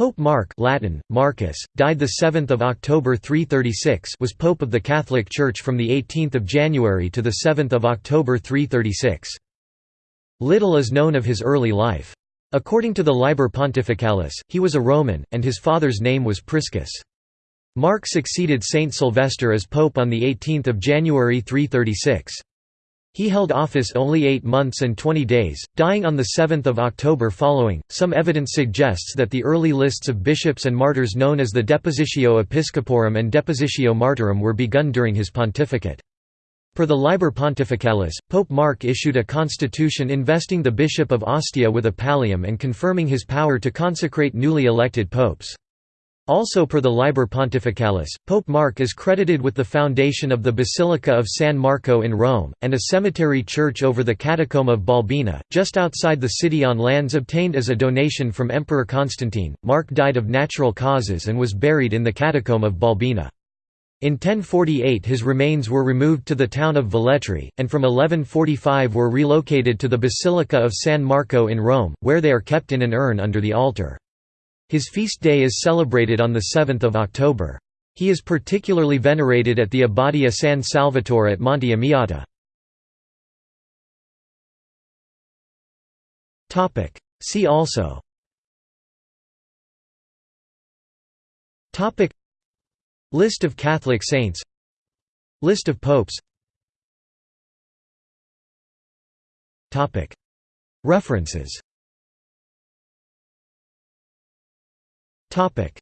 Pope Mark Latin, Marcus, died 7 October 336 was Pope of the Catholic Church from 18 January to 7 October 336. Little is known of his early life. According to the Liber Pontificalis, he was a Roman, and his father's name was Priscus. Mark succeeded Saint Sylvester as pope on 18 January 336. He held office only eight months and twenty days, dying on 7 October following. Some evidence suggests that the early lists of bishops and martyrs known as the Depositio Episcoporum and Depositio Martyrum were begun during his pontificate. Per the Liber Pontificalis, Pope Mark issued a constitution investing the Bishop of Ostia with a pallium and confirming his power to consecrate newly elected popes. Also per the Liber Pontificalis, Pope Mark is credited with the foundation of the Basilica of San Marco in Rome, and a cemetery church over the Catacomb of Balbina, just outside the city on lands obtained as a donation from Emperor Constantine. Mark died of natural causes and was buried in the Catacomb of Balbina. In 1048 his remains were removed to the town of Velletri, and from 1145 were relocated to the Basilica of San Marco in Rome, where they are kept in an urn under the altar. His feast day is celebrated on 7 October. He is particularly venerated at the Abbadia San Salvatore at Monte Amiata. See also. List of Catholic saints. List of popes. References Topic